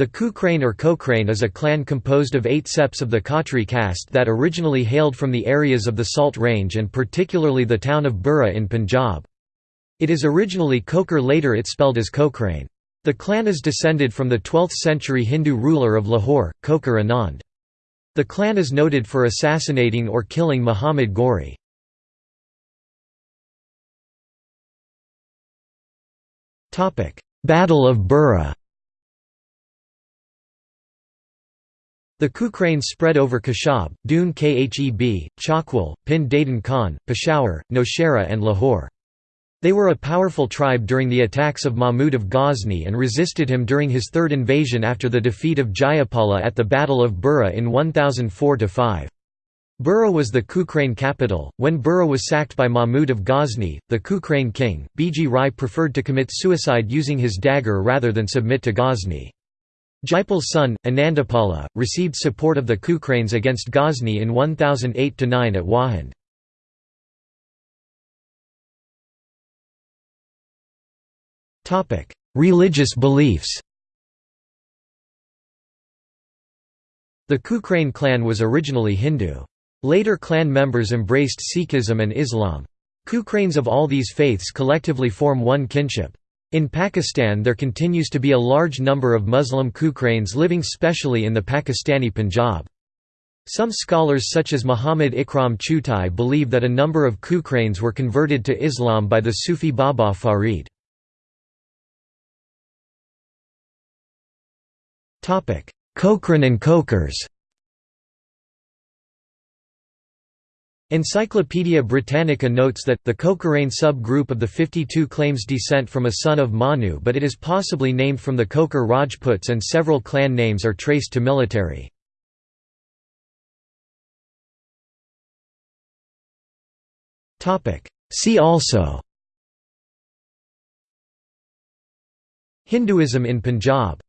The Kukrane or Kokrane is a clan composed of eight septs of the Khatri caste that originally hailed from the areas of the Salt Range and particularly the town of Burra in Punjab. It is originally Kokar later it spelled as Kokrane. The clan is descended from the 12th century Hindu ruler of Lahore, Kokar Anand. The clan is noted for assassinating or killing Muhammad Ghori. Battle of Burra The Kukranes spread over Kashab, Doon Kheb, Chakwal, Pind Dadan Khan, Peshawar, Nowshera and Lahore. They were a powerful tribe during the attacks of Mahmud of Ghazni and resisted him during his third invasion after the defeat of Jayapala at the Battle of Burra in 1004–5. Burra was the Kukrane capital. When Burra was sacked by Mahmud of Ghazni, the Kukrane king, Biji Rai preferred to commit suicide using his dagger rather than submit to Ghazni. Jaipal's son, Anandapala, received support of the Kukranes against Ghazni in 1008–9 at Wahand. Religious beliefs The Kukrane clan was originally Hindu. Later clan members embraced Sikhism and Islam. Kukranes of all these faiths collectively form one kinship. In Pakistan there continues to be a large number of Muslim Kukranes living specially in the Pakistani Punjab. Some scholars such as Muhammad Ikram Chughtai believe that a number of Kukranes were converted to Islam by the Sufi Baba Farid. Kokran and Kokars Encyclopædia Britannica notes that, the Kokarane sub-group of the 52 claims descent from a son of Manu but it is possibly named from the Kokar Rajputs and several clan names are traced to military. See also Hinduism in Punjab